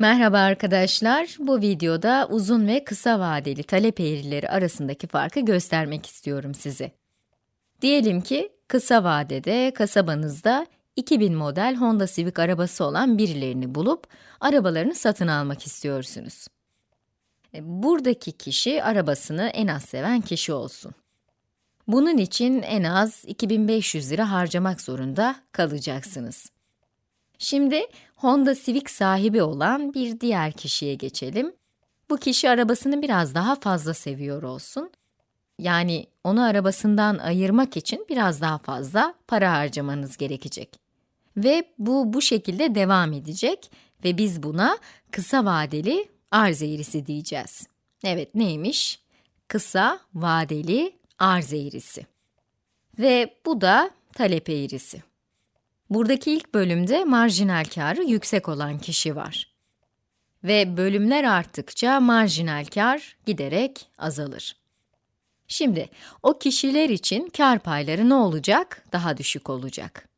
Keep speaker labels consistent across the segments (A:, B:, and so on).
A: Merhaba arkadaşlar, bu videoda uzun ve kısa vadeli talep eğrileri arasındaki farkı göstermek istiyorum size. Diyelim ki kısa vadede kasabanızda 2000 model Honda Civic arabası olan birilerini bulup arabalarını satın almak istiyorsunuz. E, buradaki kişi arabasını en az seven kişi olsun. Bunun için en az 2500 lira harcamak zorunda kalacaksınız. Şimdi Honda Civic sahibi olan bir diğer kişiye geçelim. Bu kişi arabasını biraz daha fazla seviyor olsun. Yani onu arabasından ayırmak için biraz daha fazla para harcamanız gerekecek. Ve bu bu şekilde devam edecek ve biz buna kısa vadeli arz eğrisi diyeceğiz. Evet neymiş? Kısa vadeli arz eğrisi. Ve bu da talep eğrisi. Buradaki ilk bölümde marjinal karı yüksek olan kişi var. Ve bölümler arttıkça marjinal kar giderek azalır. Şimdi o kişiler için kar payları ne olacak? Daha düşük olacak.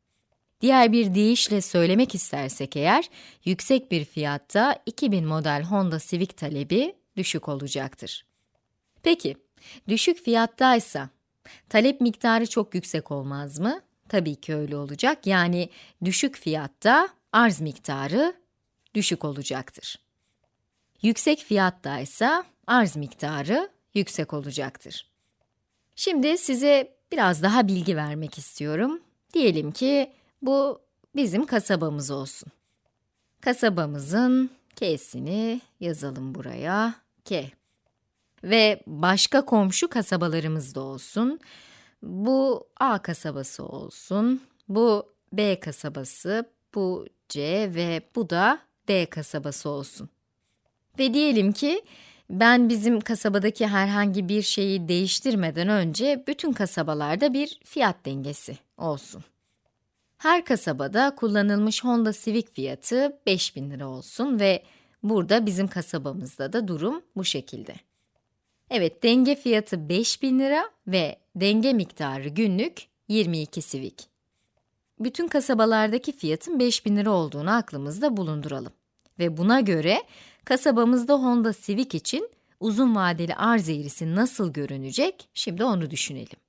A: Diğer bir deyişle söylemek istersek eğer, yüksek bir fiyatta 2000 model Honda Civic talebi düşük olacaktır. Peki, düşük fiyattaysa talep miktarı çok yüksek olmaz mı? Tabii ki öyle olacak. Yani düşük fiyatta arz miktarı düşük olacaktır. Yüksek fiyatta ise arz miktarı yüksek olacaktır. Şimdi size biraz daha bilgi vermek istiyorum. Diyelim ki bu bizim kasabamız olsun. Kasabamızın K'sini yazalım buraya. K. Ve başka komşu kasabalarımız da olsun. Bu A kasabası olsun, bu B kasabası, bu C ve bu da D kasabası olsun. Ve diyelim ki ben bizim kasabadaki herhangi bir şeyi değiştirmeden önce bütün kasabalarda bir fiyat dengesi olsun. Her kasabada kullanılmış Honda Civic fiyatı 5000 lira olsun ve burada bizim kasabamızda da durum bu şekilde. Evet, denge fiyatı 5000 lira ve denge miktarı günlük 22 Civic. Bütün kasabalardaki fiyatın 5000 lira olduğunu aklımızda bulunduralım. Ve buna göre kasabamızda Honda Civic için uzun vadeli arz eğrisi nasıl görünecek? Şimdi onu düşünelim.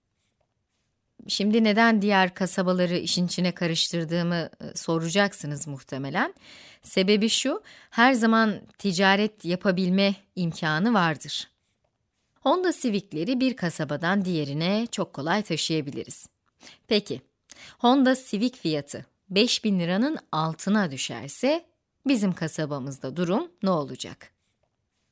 A: Şimdi neden diğer kasabaları işin içine karıştırdığımı e, soracaksınız muhtemelen. Sebebi şu, her zaman ticaret yapabilme imkanı vardır. Honda Civic'leri bir kasabadan diğerine çok kolay taşıyabiliriz. Peki, Honda Civic fiyatı 5000 liranın altına düşerse bizim kasabamızda durum ne olacak?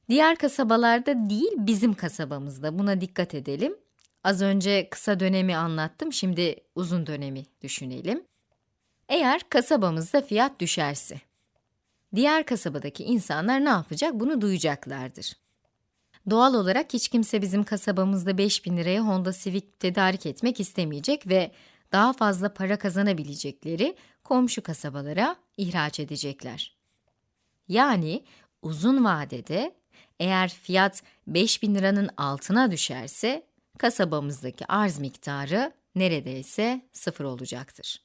A: Diğer kasabalarda değil, bizim kasabamızda buna dikkat edelim. Az önce kısa dönemi anlattım, şimdi uzun dönemi düşünelim. Eğer kasabamızda fiyat düşerse, diğer kasabadaki insanlar ne yapacak? Bunu duyacaklardır. Doğal olarak hiç kimse bizim kasabamızda 5000 liraya Honda Civic tedarik etmek istemeyecek ve daha fazla para kazanabilecekleri komşu kasabalara ihraç edecekler. Yani uzun vadede eğer fiyat 5000 liranın altına düşerse kasabamızdaki arz miktarı neredeyse sıfır olacaktır.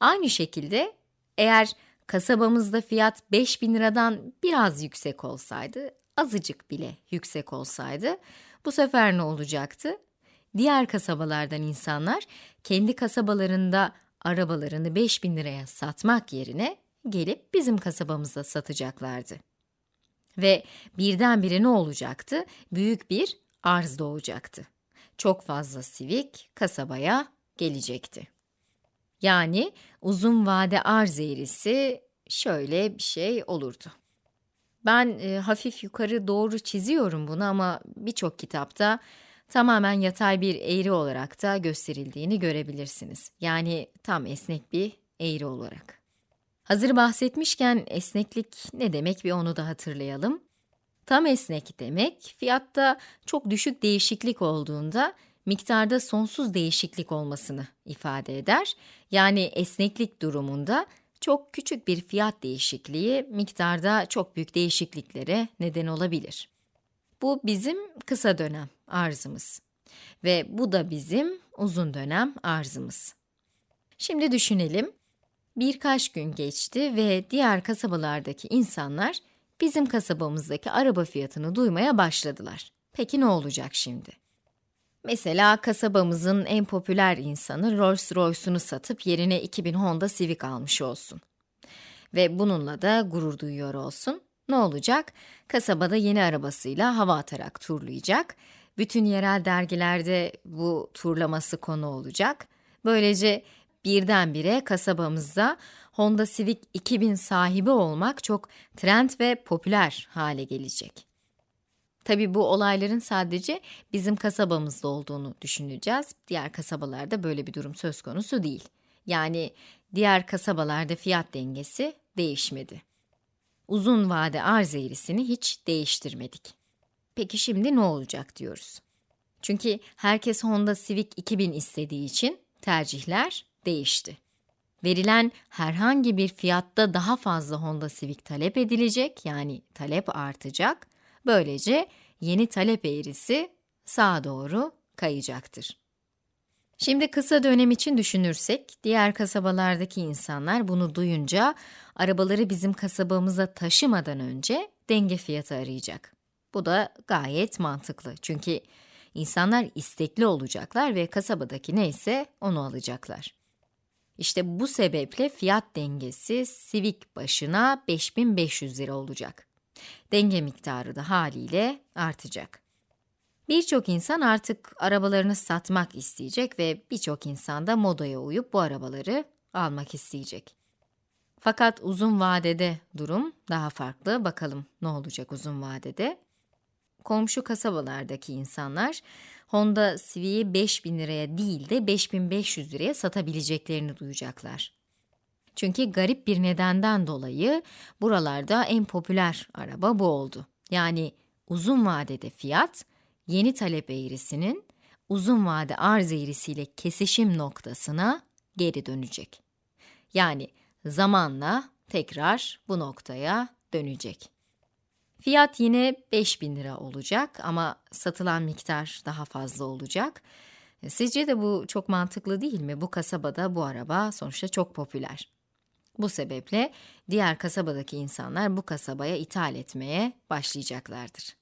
A: Aynı şekilde eğer kasabamızda fiyat 5000 liradan biraz yüksek olsaydı azıcık bile yüksek olsaydı, bu sefer ne olacaktı? Diğer kasabalardan insanlar kendi kasabalarında arabalarını 5000 liraya satmak yerine gelip bizim kasabamızda satacaklardı. Ve birdenbire ne olacaktı? Büyük bir arz doğacaktı. Çok fazla Civic kasabaya gelecekti. Yani uzun vade arz eğrisi şöyle bir şey olurdu. Ben e, hafif yukarı doğru çiziyorum bunu ama birçok kitapta tamamen yatay bir eğri olarak da gösterildiğini görebilirsiniz. Yani tam esnek bir eğri olarak. Hazır bahsetmişken esneklik ne demek bir onu da hatırlayalım. Tam esnek demek, fiyatta çok düşük değişiklik olduğunda miktarda sonsuz değişiklik olmasını ifade eder. Yani esneklik durumunda çok küçük bir fiyat değişikliği miktarda çok büyük değişikliklere neden olabilir. Bu bizim kısa dönem arzımız ve bu da bizim uzun dönem arzımız. Şimdi düşünelim. Birkaç gün geçti ve diğer kasabalardaki insanlar bizim kasabamızdaki araba fiyatını duymaya başladılar. Peki ne olacak şimdi? Mesela kasabamızın en popüler insanı Rolls Royce'unu satıp yerine 2000 Honda Civic almış olsun. Ve bununla da gurur duyuyor olsun. Ne olacak? Kasabada yeni arabasıyla hava atarak turlayacak. Bütün yerel dergilerde bu turlaması konu olacak. Böylece birdenbire kasabamızda Honda Civic 2000 sahibi olmak çok trend ve popüler hale gelecek. Tabi bu olayların sadece bizim kasabamızda olduğunu düşüneceğiz. Diğer kasabalarda böyle bir durum söz konusu değil. Yani diğer kasabalarda fiyat dengesi değişmedi. Uzun vade arz eğrisini hiç değiştirmedik. Peki şimdi ne olacak diyoruz. Çünkü herkes Honda Civic 2000 istediği için tercihler değişti. Verilen herhangi bir fiyatta daha fazla Honda Civic talep edilecek, yani talep artacak. Böylece yeni talep eğrisi sağa doğru kayacaktır. Şimdi kısa dönem için düşünürsek, diğer kasabalardaki insanlar bunu duyunca arabaları bizim kasabamıza taşımadan önce denge fiyatı arayacak. Bu da gayet mantıklı. Çünkü insanlar istekli olacaklar ve kasabadaki neyse onu alacaklar. İşte bu sebeple fiyat dengesi Civic başına 5500 lira olacak. Denge miktarı da haliyle artacak. Birçok insan artık arabalarını satmak isteyecek ve birçok insan da modaya uyup bu arabaları almak isteyecek. Fakat uzun vadede durum daha farklı. Bakalım ne olacak uzun vadede? Komşu kasabalardaki insanlar Honda Civic'i 5000 liraya değil de 5500 liraya satabileceklerini duyacaklar. Çünkü garip bir nedenden dolayı buralarda en popüler araba bu oldu. Yani uzun vadede fiyat, yeni talep eğrisinin uzun vade arz eğrisiyle kesişim noktasına geri dönecek. Yani zamanla tekrar bu noktaya dönecek. Fiyat yine 5000 lira olacak ama satılan miktar daha fazla olacak. Sizce de bu çok mantıklı değil mi? Bu kasabada bu araba sonuçta çok popüler. Bu sebeple diğer kasabadaki insanlar bu kasabaya ithal etmeye başlayacaklardır.